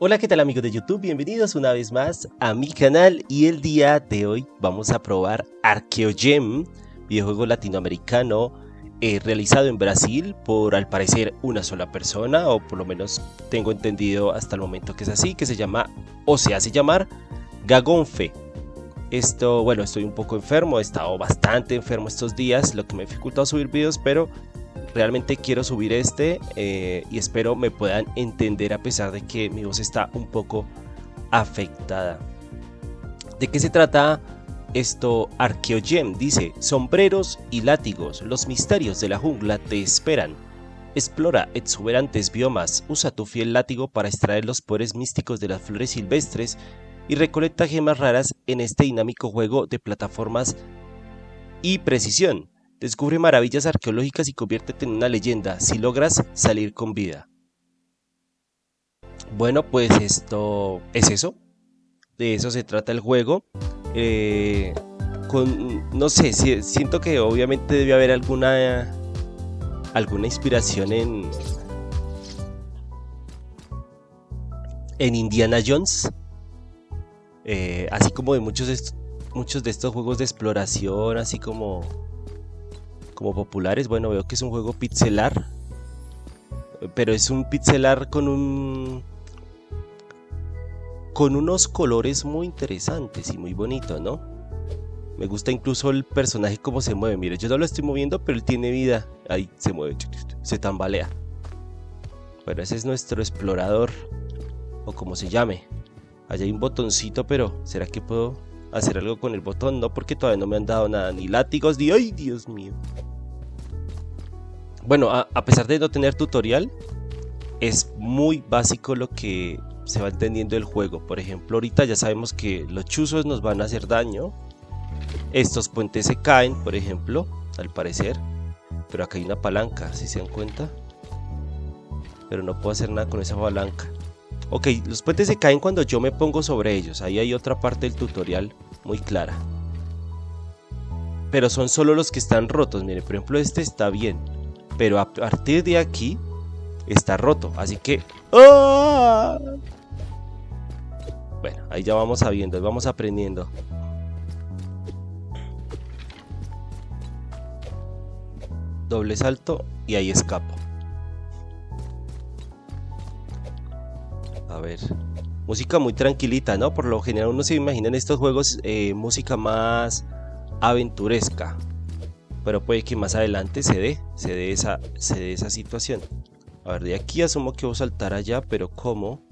Hola, ¿qué tal amigos de YouTube? Bienvenidos una vez más a mi canal y el día de hoy vamos a probar Archeogem, videojuego latinoamericano eh, realizado en Brasil por al parecer una sola persona o por lo menos tengo entendido hasta el momento que es así, que se llama o se hace llamar Gagonfe. Esto, bueno, estoy un poco enfermo, he estado bastante enfermo estos días, lo que me ha dificultado subir videos, pero realmente quiero subir este eh, y espero me puedan entender a pesar de que mi voz está un poco afectada. ¿De qué se trata esto? Archeogem dice, sombreros y látigos, los misterios de la jungla te esperan. Explora exuberantes biomas, usa tu fiel látigo para extraer los poderes místicos de las flores silvestres y recolecta gemas raras en este dinámico juego de plataformas y precisión. Descubre maravillas arqueológicas y conviértete en una leyenda si logras salir con vida. Bueno, pues esto es eso. De eso se trata el juego. Eh, no sé, siento que obviamente debe haber alguna alguna inspiración en en Indiana Jones, eh, así como de muchos muchos de estos juegos de exploración, así como como populares. Bueno, veo que es un juego pixelar. Pero es un pixelar con un. con unos colores muy interesantes y muy bonitos, ¿no? Me gusta incluso el personaje cómo se mueve. Mire, yo no lo estoy moviendo, pero él tiene vida. Ahí se mueve, se tambalea. Bueno, ese es nuestro explorador. O como se llame. Allá hay un botoncito, pero ¿será que puedo hacer algo con el botón? No, porque todavía no me han dado nada. Ni látigos, ni... ¡Ay, Dios mío! bueno, a, pesar de no tener tutorial, es muy básico lo que se va entendiendo el juego. Por ejemplo, ahorita ya sabemos que los chuzos nos van a hacer daño. Estos puentes se caen, por ejemplo, al parecer. Pero acá hay una palanca, si se dan cuenta. Pero no puedo hacer nada con esa palanca. Ok, los puentes se caen cuando yo me pongo sobre ellos. Ahí hay otra parte del tutorial muy clara. Pero son solo los que están rotos. Mire, por ejemplo, este está bien pero a partir de aquí está roto. Así que... ¡ah! Bueno, ahí ya vamos sabiendo, vamos aprendiendo. Doble salto y ahí escapo. A ver. Música muy tranquilita, ¿no? Por lo general uno se imagina en estos juegos eh, música más aventuresca pero puede que más adelante se dé, se dé esa, se dé esa situación. A ver, de aquí asumo que voy a saltar allá, pero ¿cómo?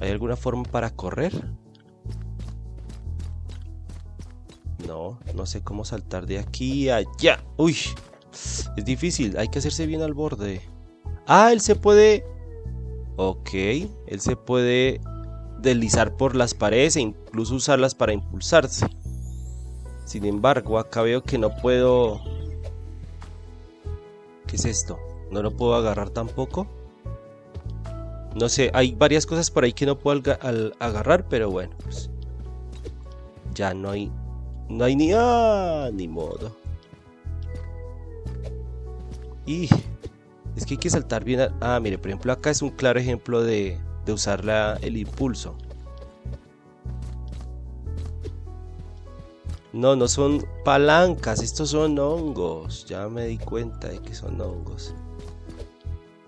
¿Hay alguna forma para correr? No, no sé cómo saltar de aquí a allá. Uy, es difícil, hay que hacerse bien al borde. Ah, él se puede... Ok, él se puede deslizar por las paredes e incluso usarlas para impulsarse. Sin embargo, acá veo que no puedo... ¿Qué es esto? ¿No lo puedo agarrar tampoco? No sé, hay varias cosas por ahí que no puedo agarrar, pero bueno, pues... Ya no hay... No hay ni... ¡Ah! Ni modo. Y... Es que hay que saltar bien... Ah, mire, por ejemplo, acá es un claro ejemplo de, de usar el impulso. No, no son palancas, estos son hongos. Ya me di cuenta de que son hongos.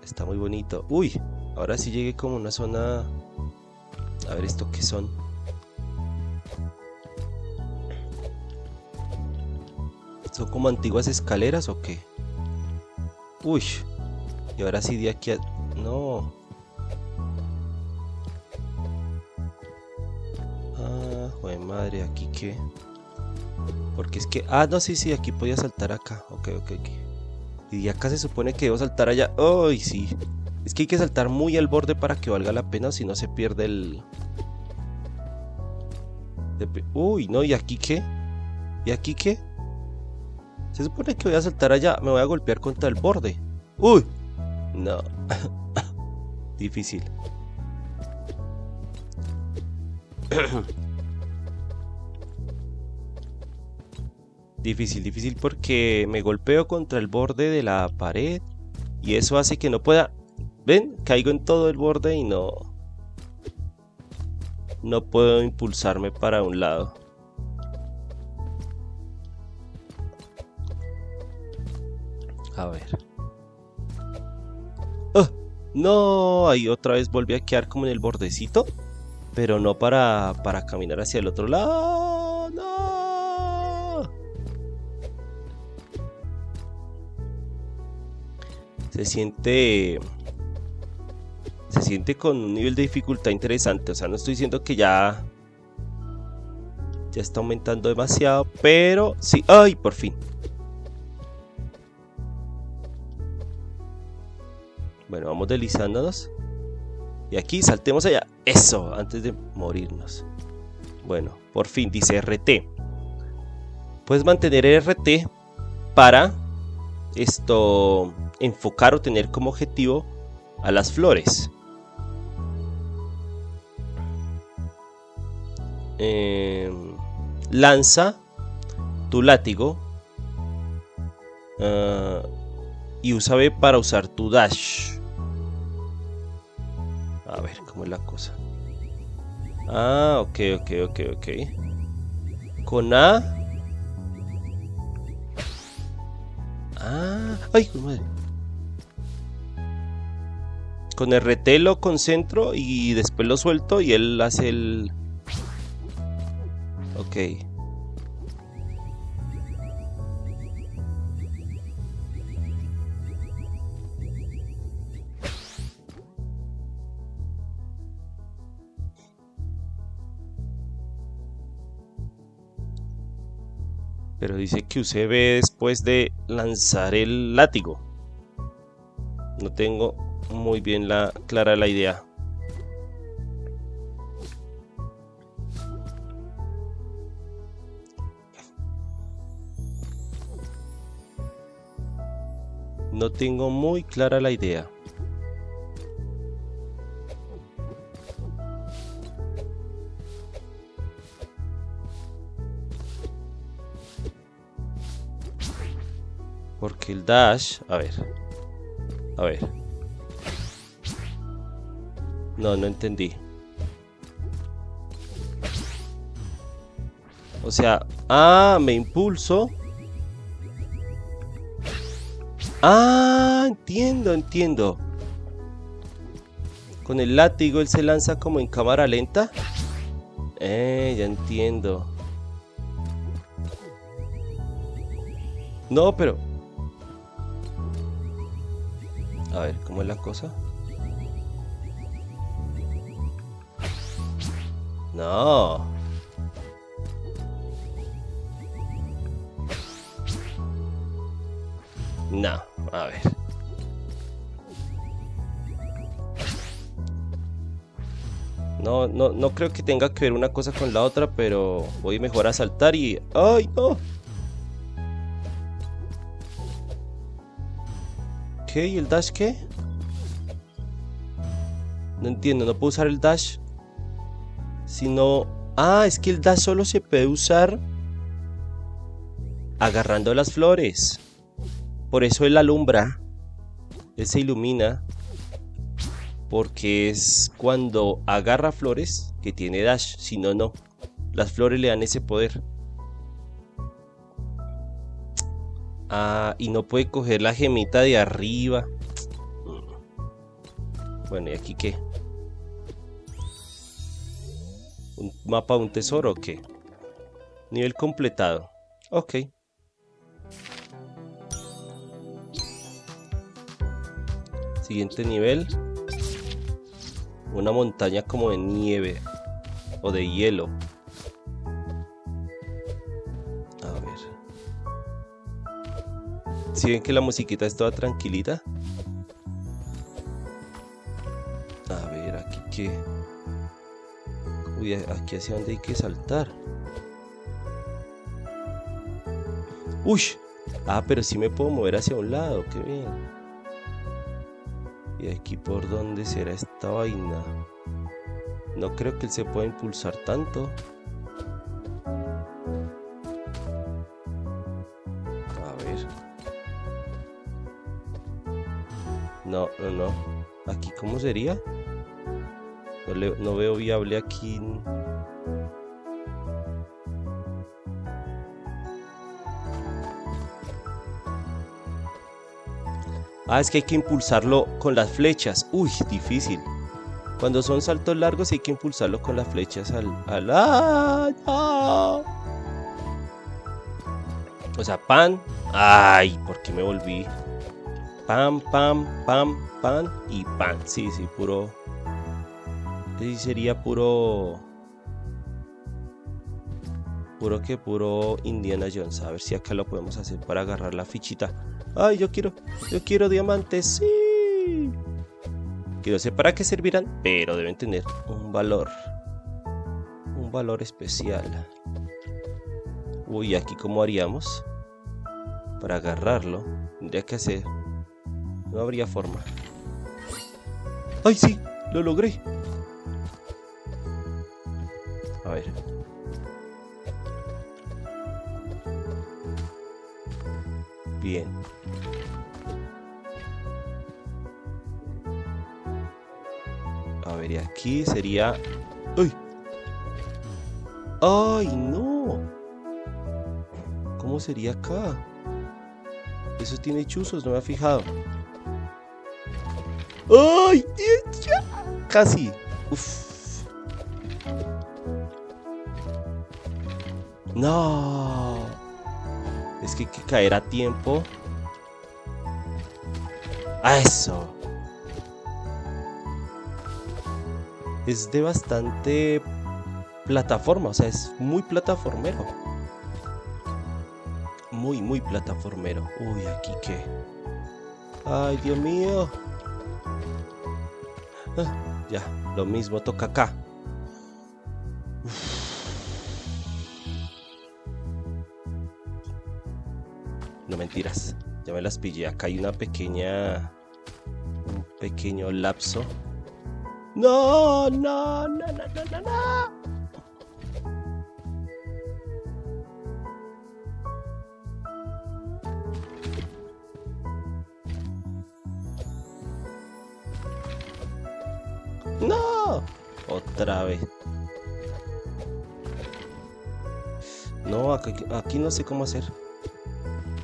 Está muy bonito. Uy, ahora sí llegué como una zona... A ver, ¿esto qué son? ¿Son como antiguas escaleras o qué? Uy, y ahora sí de aquí a... No. Ah, joder madre, ¿aquí qué? Porque es que... Ah, no, sí, sí, aquí podía saltar acá. Ok, ok, ok. Y acá se supone que debo saltar allá. ¡Ay, sí! Es que hay que saltar muy al borde para que valga la pena, si no se pierde el... Uy, no, ¿y aquí qué? ¿Y aquí qué? Se supone que voy a saltar allá, me voy a golpear contra el borde. ¡Uy! No. Difícil. Difícil, difícil porque me golpeo contra el borde de la pared y eso hace que no pueda ¿Ven? Caigo en todo el borde y no... No puedo impulsarme para un lado. A ver. ¡Oh! No, ahí otra vez volví a quedar como en el bordecito. Pero no para, para caminar hacia el otro lado. ¡No! Se siente... Se siente con un nivel de dificultad interesante. O sea, no estoy diciendo que ya... Ya está aumentando demasiado. Pero sí. ¡Ay! Por fin. Deslizándonos. Y aquí saltemos allá. Eso, antes de morirnos. Bueno, por fin dice RT. Puedes mantener RT para esto enfocar o tener como objetivo a las flores. Em, lanza tu látigo ah, y usa B para usar tu dash. A ver, ¿cómo es la cosa? Ah, ok, ok, ok, ok. Con A. Ah, ay, madre. Con RT lo concentro y después lo suelto y él hace el... Ok. Pero dice que usé B después de lanzar el látigo. No tengo muy bien la, clara la idea. No tengo muy clara la idea. Dash... A ver. A ver. No, no entendí. O sea... Ah, me impulso. Ah, entiendo, entiendo. Con el látigo él se lanza como en cámara lenta. Eh, ya entiendo. No, pero a ver, ¿cómo es la cosa? No. No, a ver. No, no, no creo que tenga que ver una cosa con la otra, pero voy mejor a saltar y... ¡Ay, no! ¿Qué? ¿Y el dash qué? No entiendo, no puedo usar el dash. Sino... Ah, es que el dash solo se puede usar agarrando las flores. Por eso él alumbra. Él se ilumina. Porque es cuando agarra flores que tiene dash. Si no, no. Las flores le dan ese poder. Ah, y no puede coger la gemita de arriba. Bueno, ¿y aquí qué? ¿Un mapa un tesoro o qué? Nivel completado. Ok. Siguiente nivel. Una montaña como de nieve. O de hielo. Si ven que la musiquita es toda tranquilita. A ver, aquí qué. Uy, aquí hacia dónde hay que saltar. Uy. Ah, pero sí me puedo mover hacia un lado, qué bien. ¿Y aquí por dónde será esta vaina? No creo que él se pueda impulsar tanto. No, no. ¿Aquí cómo sería? No, no veo viable aquí. Ah, es que hay que impulsarlo con las flechas. Uy, difícil. Cuando son saltos largos hay que impulsarlo con las flechas al... al ¡Ah! O sea, pan. Ay, ¿por qué me volví? Pam, pam, pam, pan y pan. Sí, sí, puro... Sí, sería puro... Puro que puro Indiana Jones. A ver si acá lo podemos hacer para agarrar la fichita. Ay, yo quiero, yo quiero diamantes. Sí. Que no sé para qué servirán, pero deben tener un valor. Un valor especial. Uy, aquí cómo haríamos para agarrarlo. Tendría que hacer. No habría forma. ¡Ay, sí! ¡Lo logré! A ver. Bien. A ver, aquí sería... ¡Uy! ¡Ay, no! ¿Cómo sería acá? Eso tiene chuzos, no me ha fijado. ¡Ay! Casi. Uf. No. Es que hay que caer a tiempo. ¡A eso! es de bastante plataforma, o sea, es muy plataformero. Muy, muy plataformero. Uy, aquí qué. Ay, Dios mío. Ya, lo mismo toca acá. No mentiras, ya me las pillé. Acá hay una pequeña... Un pequeño lapso no, no, no, no, no, no. No, No, aquí, no sé cómo hacer.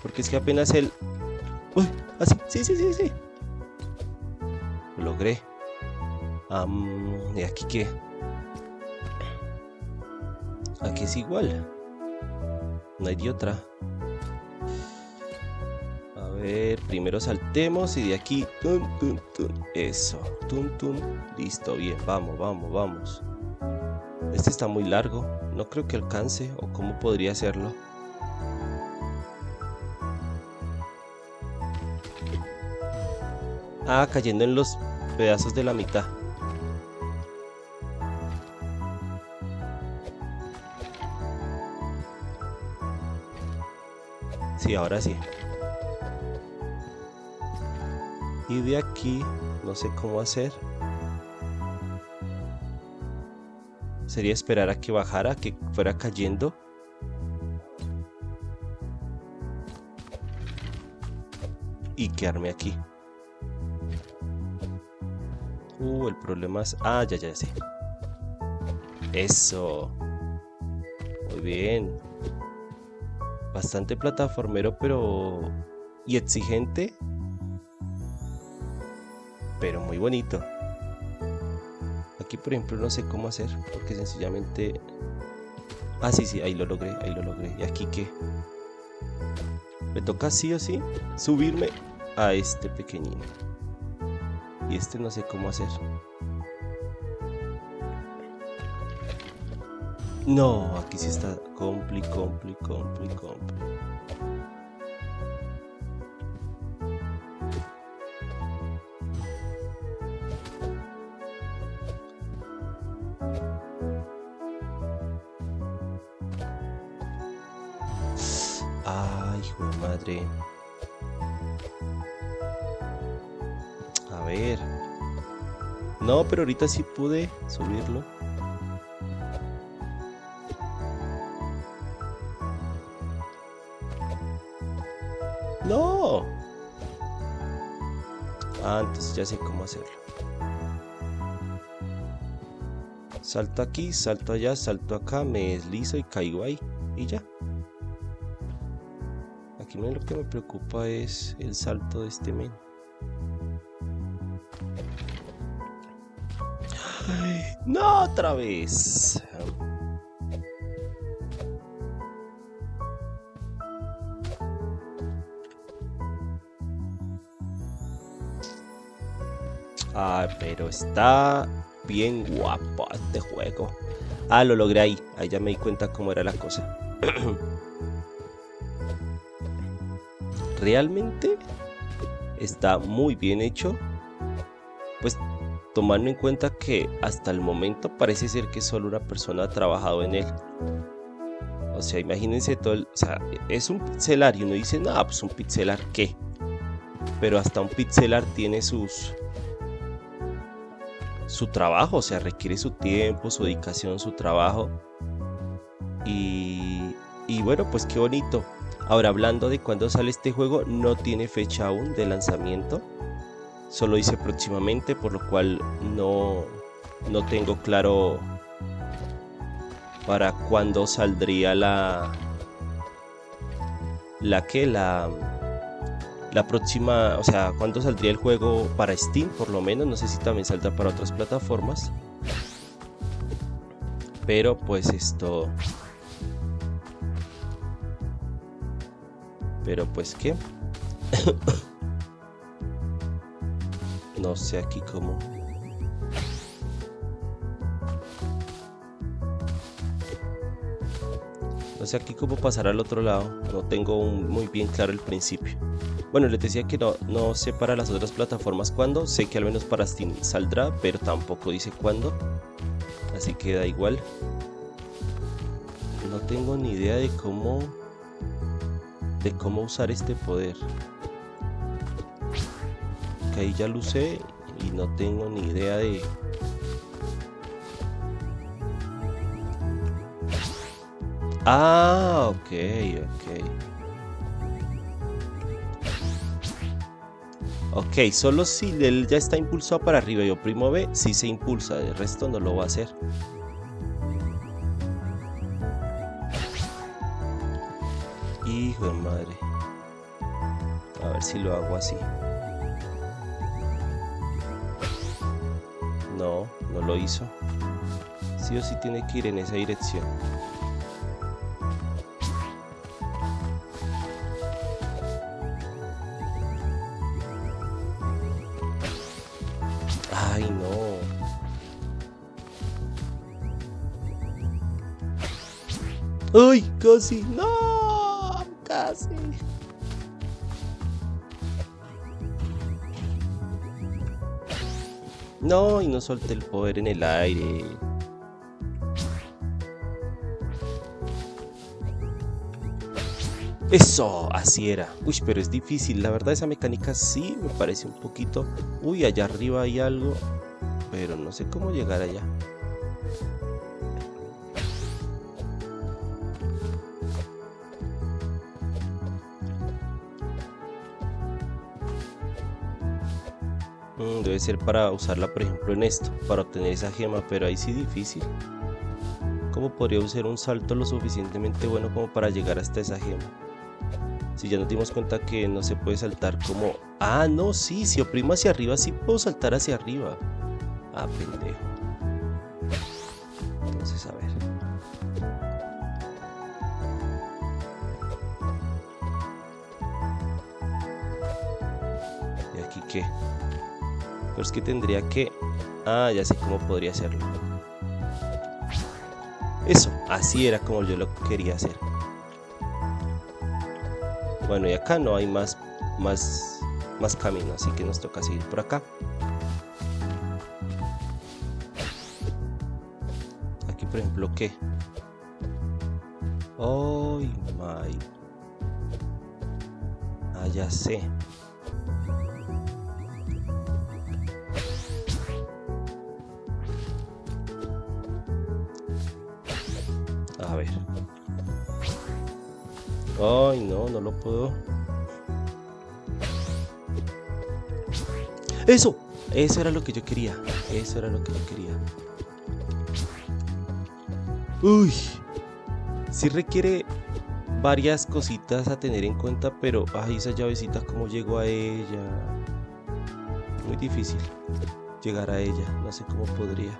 Porque es que apenas el... Uy, así, sí, sí, sí, sí. Lo logré. ¿Y aquí qué? Aquí es igual. No hay otra. Primero saltemos y de aquí. Eso. Tum, tum. Listo, bien. Vamos, vamos, vamos. Este está muy largo. No creo que alcance. ¿O cómo podría hacerlo? Ah, cayendo en los pedazos de la mitad. Sí, ahora sí. Y de aquí, no sé cómo hacer. Sería esperar a que bajara, que fuera cayendo. Y quedarme aquí. Uh, el problema es... Ah, ya, ya sé. Eso. Muy bien bastante plataformero, pero... y exigente. Muy bonito. Aquí, por ejemplo, no sé cómo hacer, porque sencillamente... Ah, sí, sí, ahí lo logré, ahí lo logré. ¿Y aquí qué? Me toca sí o sí subirme a este pequeñino. Y este no sé cómo hacer. No, aquí sí está compli, compli, compli, compli. A ver. No, pero ahorita sí pude subirlo. Ah, entonces ya sé cómo hacerlo. Salto aquí, salto allá, salto acá, me deslizo y caigo ahí. Y ya. Aquí lo que me preocupa es el salto de este men. no, otra vez. Ah, pero está bien guapo este juego. Ah, lo logré ahí. Ahí ya me di cuenta cómo era la cosa. Realmente está muy bien hecho. Pues tomando en cuenta que hasta el momento parece ser que solo una persona ha trabajado en él. O sea, imagínense todo el... O sea, es un pixelar y uno dice, no, pues un pixelar qué. Pero hasta un pixelar tiene sus... Su trabajo, o sea, requiere su tiempo, su dedicación, su trabajo. Y, y bueno, pues qué bonito. Ahora, hablando de cuándo sale este juego, no tiene fecha aún de lanzamiento solo dice próximamente, por lo cual no, no tengo claro para cuándo saldría la la que la la próxima, o sea, cuándo saldría el juego para Steam, por lo menos, no sé si también saldrá para otras plataformas. Pero pues esto Pero pues qué No sé aquí cómo. No sé aquí cómo pasar al otro lado. No tengo muy bien claro el principio. Bueno, les decía que no, no sé para las otras plataformas cuándo. Sé que al menos para Steam saldrá, pero tampoco dice cuándo. Así que da igual. No tengo ni idea de cómo... De cómo usar este poder ahí ya lo usé y no tengo ni idea de... Ah, ok, ok. Ok, solo si él ya está impulsado para arriba y oprimo B, si se impulsa, el resto no lo va a hacer. Hijo madre. A ver si lo hago así. No, no lo hizo. Sí o sí tiene que ir en esa dirección. Ay, no. ¡Ay, casi! ¡No! No, y no solté el poder en el aire. Eso, así era. Uy, pero es difícil. La verdad esa mecánica sí me parece un poquito... Uy, allá arriba hay algo. Pero no sé cómo llegar allá. Ser para usarla por ejemplo en esto, para obtener esa gema, pero ahí sí difícil. ¿Cómo podría usar un salto lo suficientemente bueno como para llegar hasta esa gema? Si ya nos dimos cuenta que no se puede saltar como... Ah, no, sí, si oprimo hacia arriba sí puedo saltar hacia arriba. Ah, pendejo. Entonces, a ver. ¿Y aquí qué? Pero es que tendría que... Ah, ya sé cómo podría hacerlo. Eso, así era como yo lo quería hacer. Bueno, y acá no hay más, más, más camino, así que nos toca seguir por acá. Aquí, por ejemplo, ¿qué? Oh, my. Ah, ya sé. ¡Eso! Eso era lo que yo quería. Eso era lo que yo quería. Uy. Sí requiere varias cositas a tener en cuenta, pero ay, esa llavecita, ¿cómo llego a ella? Muy difícil llegar a ella. No sé cómo podría.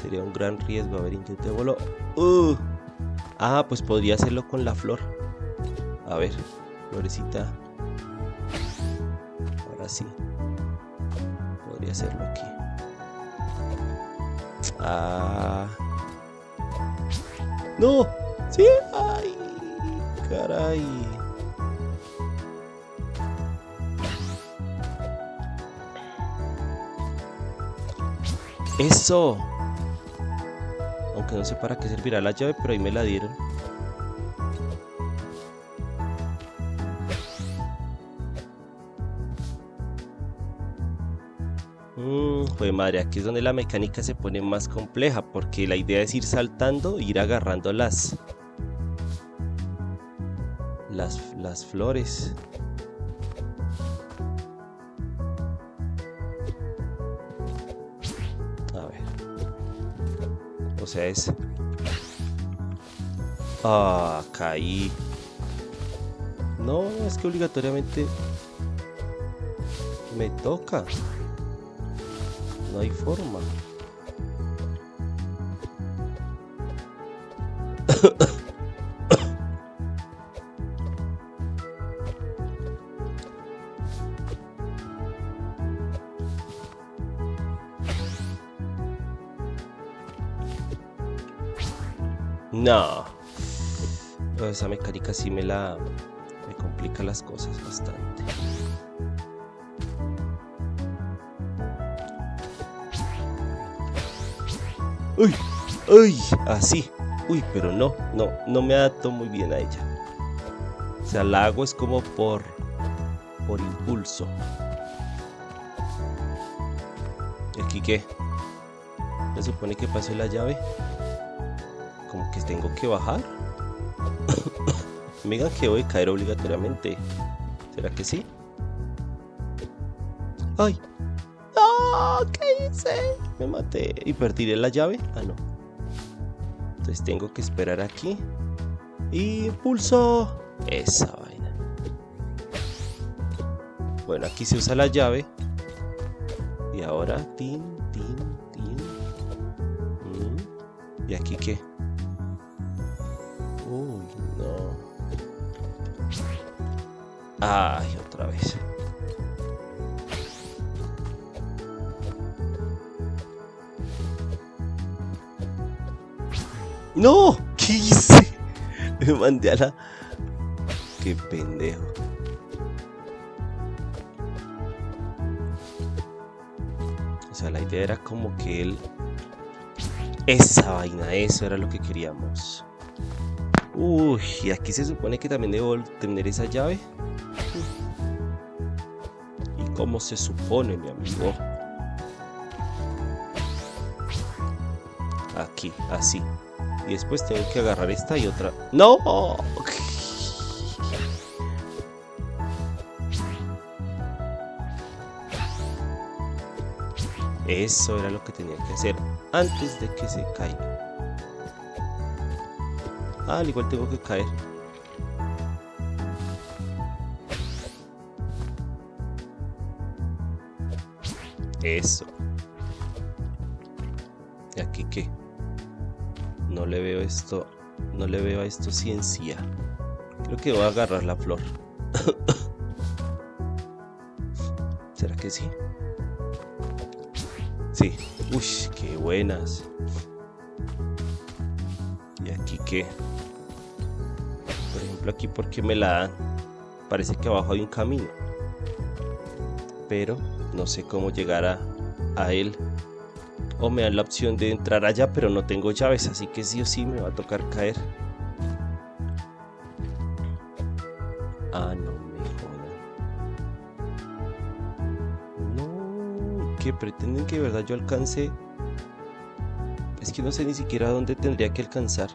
Sería un gran riesgo. A ver, intentémoslo. Uh. Ah, pues podría hacerlo con la flor. A ver, florecita. Ahora sí. Podría hacerlo aquí. Ah. ¡No! ¡Sí! ¡Ay! ¡Caray! ¡Eso! Aunque no sé para qué servirá la llave, pero ahí me la dieron. Pues madre, aquí es donde la mecánica se pone más compleja, porque la idea es ir saltando e ir agarrando las, las, las flores. A ver. O sea, es... Ah, caí. No, es que obligatoriamente me toca no hay forma. No. Esa mecánica sí me la... me complica las cosas bastante. Uy, uy, así, uy, pero no, no, no me adapto muy bien a ella. O sea, la hago es como por, por impulso. ¿Y aquí qué? ¿Me supone que pase la llave? Como que tengo que bajar. me digan que voy a caer obligatoriamente. ¿Será que sí? ¡Ay! ¿Qué hice? Me maté. ¿Y perdí la llave? Ah, no. Entonces tengo que esperar aquí. Y pulso esa vaina. Bueno, aquí se usa la llave. Y ahora, tin, tin, tin. Mm. ¿Y aquí qué? Uy, no. Ay, ¡No! ¿Qué hice? Me mandé a la... ¡Qué pendejo! O sea, la idea era como que él... Esa vaina, eso era lo que queríamos. Uy, y aquí se supone que también debo tener esa llave. ¿Y cómo se supone, mi amigo? Aquí, así. Y después tengo que agarrar esta y otra. ¡No! Eso era lo que tenía que hacer antes de que se caiga. Ah, al igual tengo que caer. Eso. ¿Y aquí qué? Le veo esto, no le veo a esto ciencia. Creo que voy a agarrar la flor. ¿Será que sí? Sí. Uy, qué buenas. ¿Y aquí qué? Por ejemplo, aquí porque me la dan. Parece que abajo hay un camino. Pero no sé cómo llegar a, a él o me dan la opción de entrar allá pero no tengo llaves así que sí o sí me va a tocar caer ah no me jodan no que pretenden que de verdad yo alcance es que no sé ni siquiera dónde tendría que alcanzar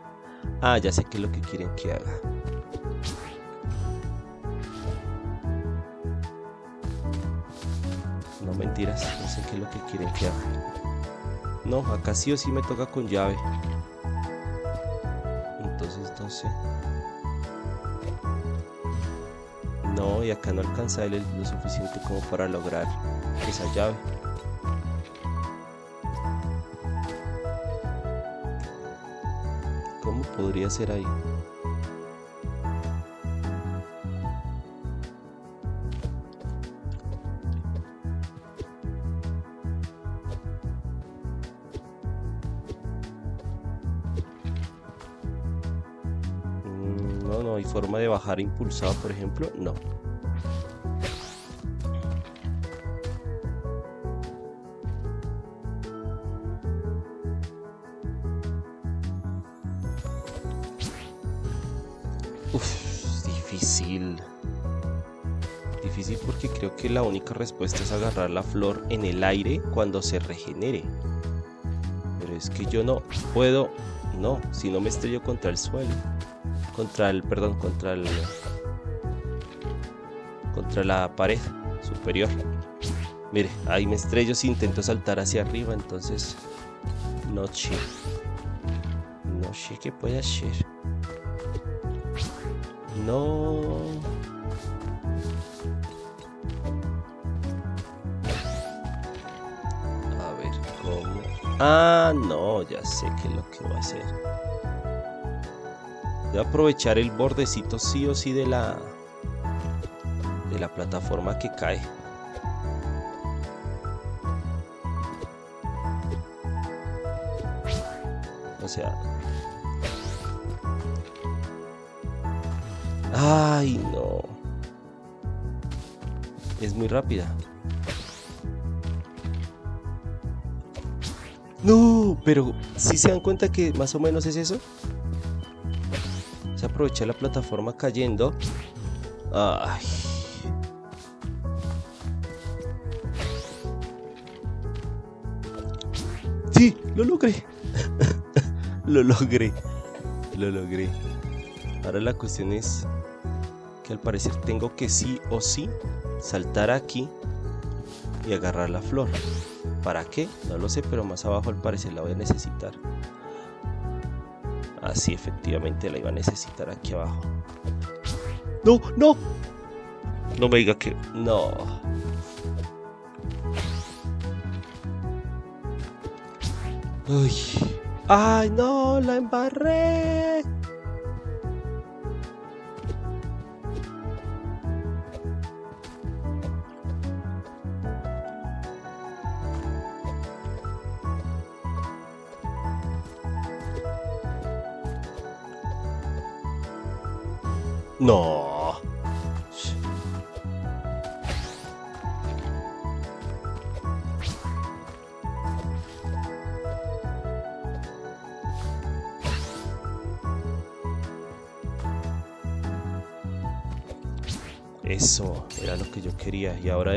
ah ya sé qué es lo que quieren que haga no mentiras. No sé qué es lo que quieren que haga. No, acá sí o sí me toca con llave. Entonces no. No, y acá no alcanza él lo suficiente como para lograr esa llave. ¿Cómo podría ser ahí? Impulsado, por ejemplo? No. Uf, difícil. Difícil porque creo que la única respuesta es agarrar la flor en el aire cuando se regenere. Pero es que yo no puedo... No, si no me estrello contra el suelo contra el, perdón, contra el, contra la pared superior. Mire, ahí me estrello si intento saltar hacia arriba, entonces no sé. No sé qué puede hacer. No. A ver, ¿cómo? Ah, no, ya sé qué es lo que voy a hacer. A aprovechar el bordecito sí o sí de la de la plataforma que cae. O sea... ¡Ay, no! Es muy rápida. ¡No! Pero, si se dan cuenta que más o menos es eso? Aprovechar la plataforma cayendo. Ay. Sí, lo logré. lo logré. Lo logré. Ahora la cuestión es que al parecer tengo que sí o sí saltar aquí y agarrar la flor. ¿Para qué? No lo sé, pero más abajo al parecer la voy a necesitar. Así efectivamente la iba a necesitar aquí abajo. ¡No! ¡No! No me diga que... No. Uy. ¡Ay, no! ¡La embarré!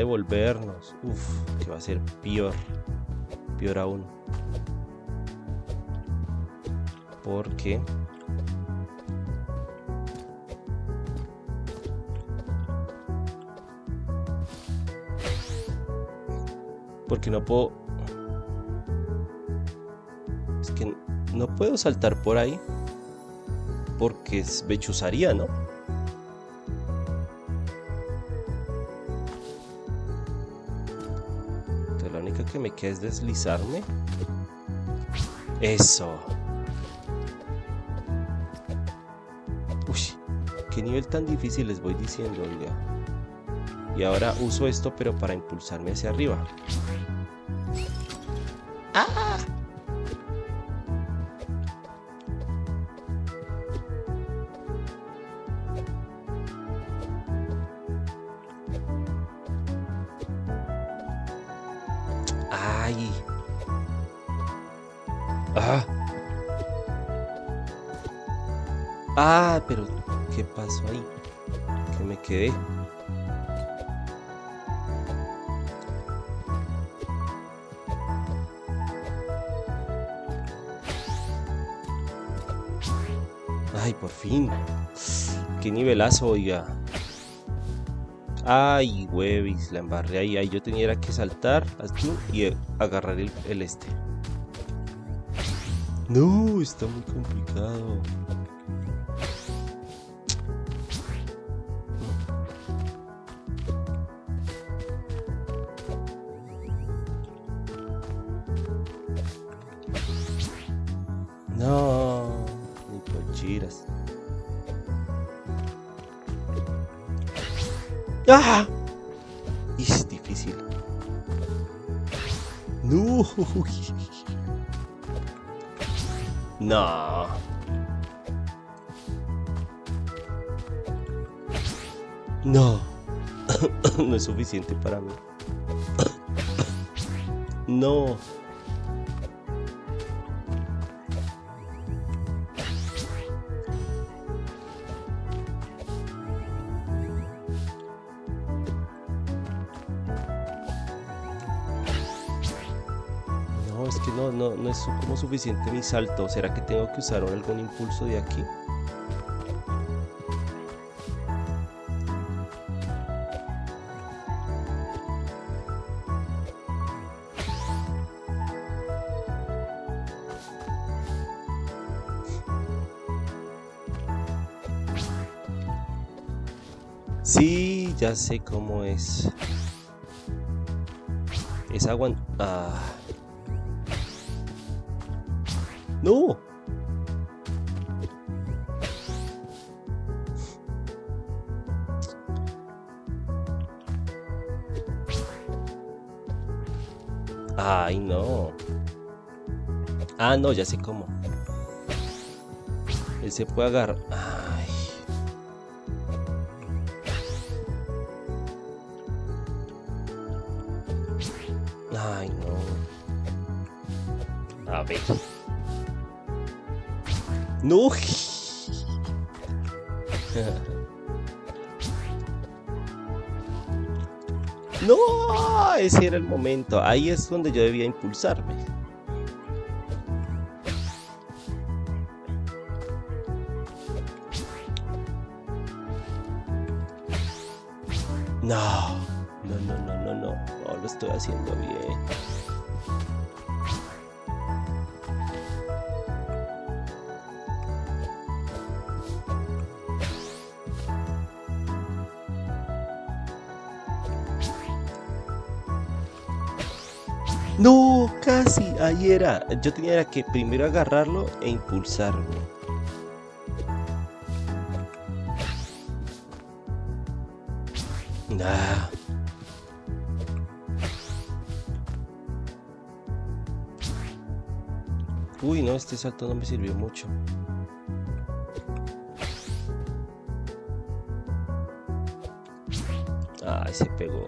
Devolvernos. Uf, que va a ser peor. Peor aún. Porque Porque no puedo... Es que no puedo saltar por ahí. Porque me chuzaría, ¿no? Que me queda es deslizarme. Eso. Uy, qué nivel tan difícil les voy diciendo. Y ahora uso esto pero para impulsarme hacia arriba. ¡Ah! ¿Qué pasó ahí? Que me quedé. Ay, por fin. Qué nivelazo, oiga. Ay, huevis, la embarré ahí. Ahí yo tenía que saltar así y agarrar el este. No, está muy complicado. ¡Ah! Es difícil. No. No. No. no es suficiente para mí. no. Suficiente mi salto. ¿Será que tengo que usar algún impulso de aquí? Sí, ya sé cómo es. Es agua... Ah. No. Ay, no. Ah, no, ya sé cómo. Él se puede agarrar. Ay. No. No, ese era el momento. Ahí es donde yo debía impulsarme. No, casi, ahí era. Yo tenía que primero agarrarlo e impulsarme. Nah. Uy, no, este salto no me sirvió mucho. Ay, se pegó.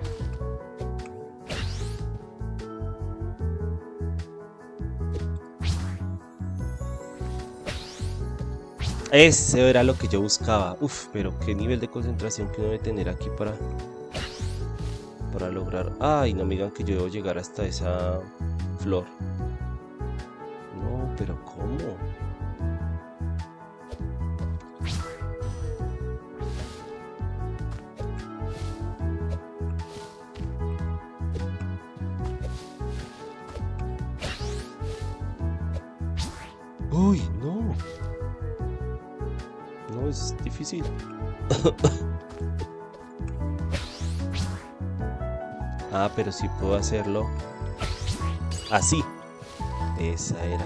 Ese era lo que yo buscaba. Uf, pero qué nivel de concentración que uno debe tener aquí para para lograr. Ay, no me digan que yo debo llegar hasta esa flor. Pero si puedo hacerlo así. Esa era.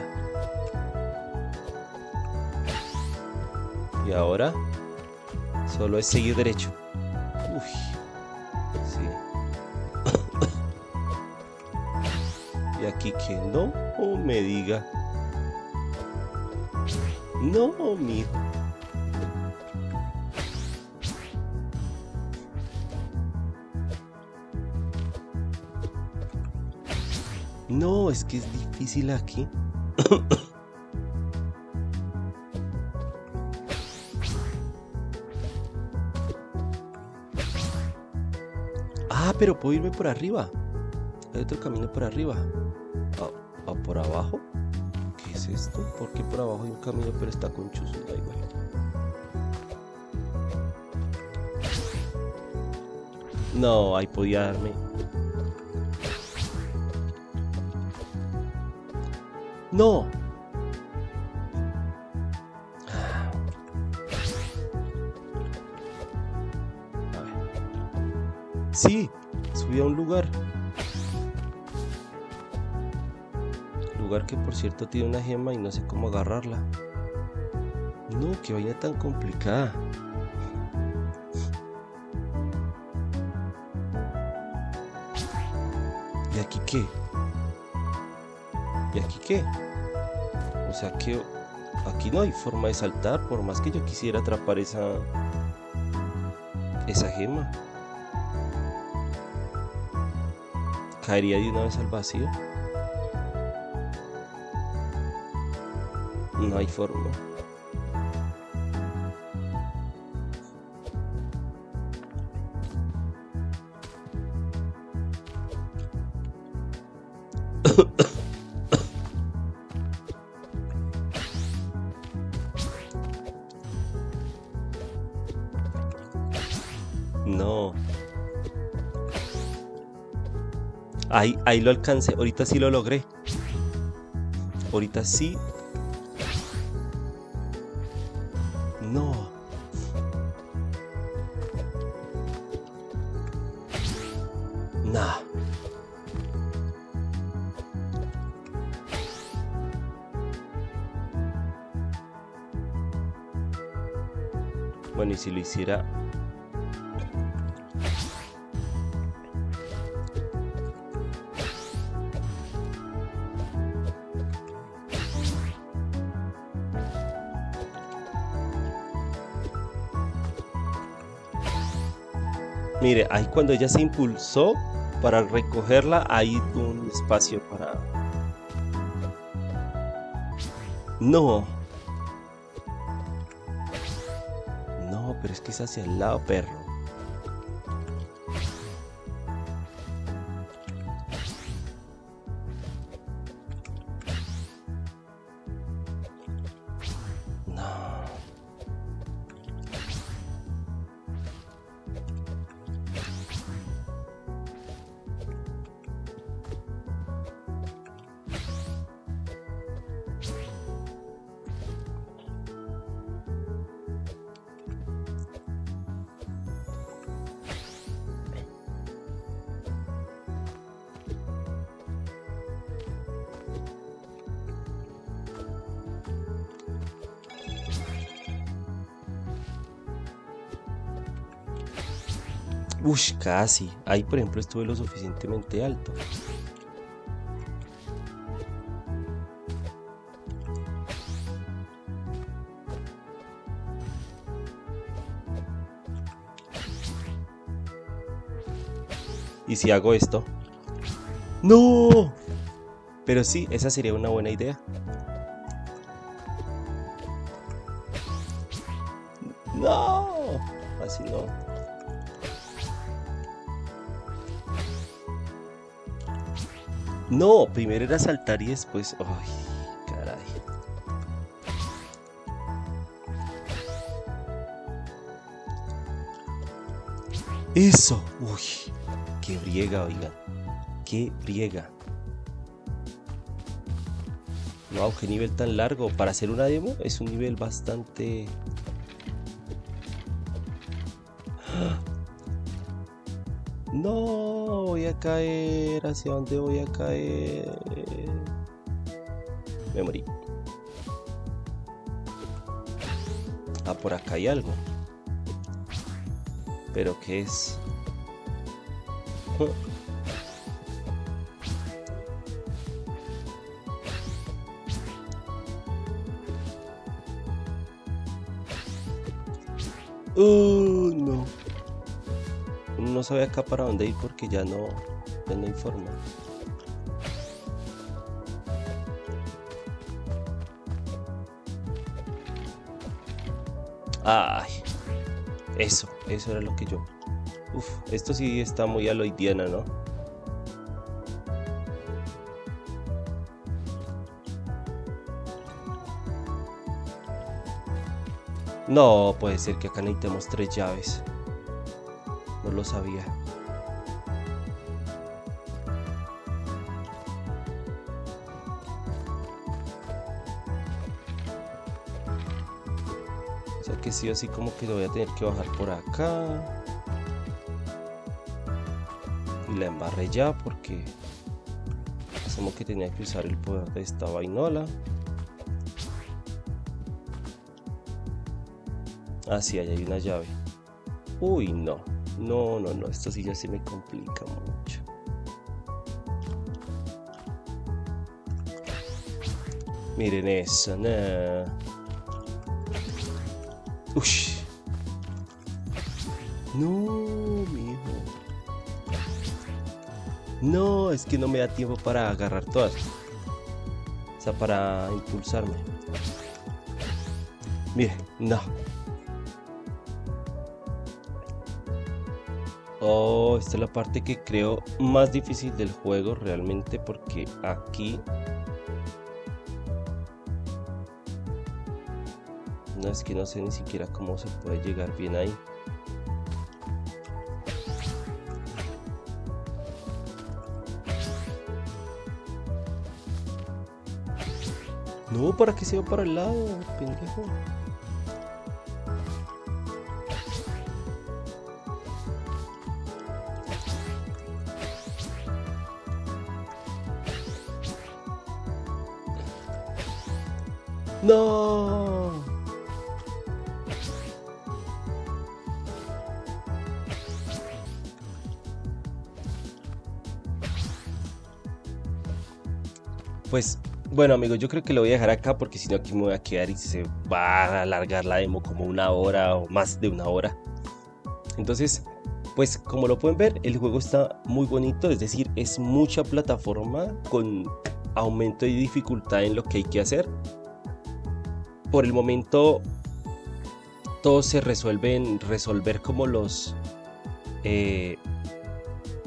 Y ahora solo es seguir derecho. Uy. Sí. y aquí que no me diga. No, mijo. No, es que es difícil aquí. ah, pero puedo irme por arriba. Hay otro camino por arriba. ¿O ah, por abajo? ¿Qué es esto? ¿Por qué por abajo hay un camino pero está con chuzos? Da igual. No, ahí podía darme. No. Sí, subí a un lugar. Lugar que por cierto tiene una gema y no sé cómo agarrarla. No, qué vaina tan complicada. ¿Y aquí qué? ¿Y aquí qué? O sea que aquí no hay forma de saltar por más que yo quisiera atrapar esa esa gema. caería de una vez al vacío. No hay forma. Ahí, ahí lo alcancé. Ahorita sí lo logré. Ahorita sí. No. Nah. Bueno, y si lo hiciera Mire, ahí cuando ella se impulsó para recogerla, hay un espacio para... No. No, pero es que es hacia el lado, perro. Casi. Ahí, por ejemplo, estuve lo suficientemente alto. ¿Y si hago esto? ¡No! Pero sí, esa sería una buena idea. ¡No! Así no. No, primero era saltar y después... ¡Ay, caray! ¡Eso! ¡Uy! ¡Qué briega, oiga! ¡Qué briega! Wow, qué nivel tan largo. Para hacer una demo es un nivel bastante... caer. ¿Hacia dónde voy a caer? Me morí. Ah, por acá hay algo. ¿Pero qué es? No no sabe acá para dónde ir porque ya no, ya no hay forma. Ay, eso, eso era lo que yo. Uf, esto sí está muy aloidiana, ¿no? No, puede ser que acá necesitemos tres llaves lo sabía. O sea que sí, así como que lo voy a tener que bajar por acá. Y la embarré ya porque como que tenía que usar el poder de esta vainola. Ah, sí, ahí hay una llave. Uy, no. No, no, no. Esto sí ya se me complica mucho. Miren eso, no. Uy. No, mijo. No, es que no me da tiempo para agarrar todas. O sea, para impulsarme. Miren, no. Oh, esta es la parte que creo más difícil del juego realmente porque aquí No es que no sé ni siquiera cómo se puede llegar bien ahí. No, ¿para qué se va para el lado, pendejo? Pues bueno amigos, yo creo que lo voy a dejar acá porque si no aquí me voy a quedar y se va a alargar la demo como una hora o más de una hora. Entonces, pues como lo pueden ver, el juego está muy bonito, es decir, es mucha plataforma con aumento de dificultad en lo que hay que hacer. Por el momento, todo se resuelve en resolver como los eh,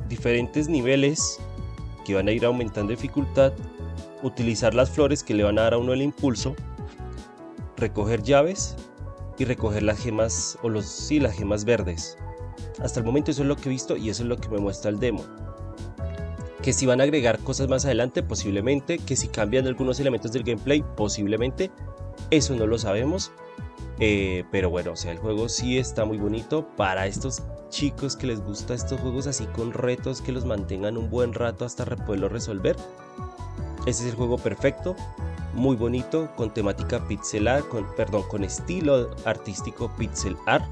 diferentes niveles que van a ir aumentando dificultad utilizar las flores que le van a dar a uno el impulso, recoger llaves y recoger las gemas o los sí, las gemas verdes. Hasta el momento eso es lo que he visto y eso es lo que me muestra el demo. Que si van a agregar cosas más adelante, posiblemente. Que si cambian algunos elementos del gameplay, posiblemente. Eso no lo sabemos. Eh, pero bueno, o sea, el juego sí está muy bonito para estos chicos que les gusta estos juegos así con retos que los mantengan un buen rato hasta poderlo resolver. Este es el juego perfecto, muy bonito, con temática pixel art, con, perdón, con estilo artístico pixel art,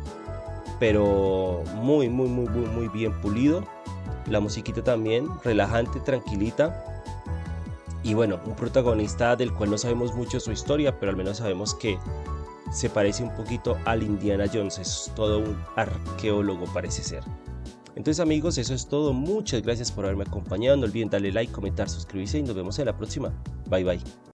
pero muy, muy, muy, muy, muy bien pulido. La musiquita también, relajante, tranquilita. Y bueno, un protagonista del cual no sabemos mucho su historia, pero al menos sabemos que se parece un poquito al Indiana Jones, es todo un arqueólogo parece ser. Entonces amigos, eso es todo. Muchas gracias por haberme acompañado. No olviden darle like, comentar, suscribirse y nos vemos en la próxima. Bye bye.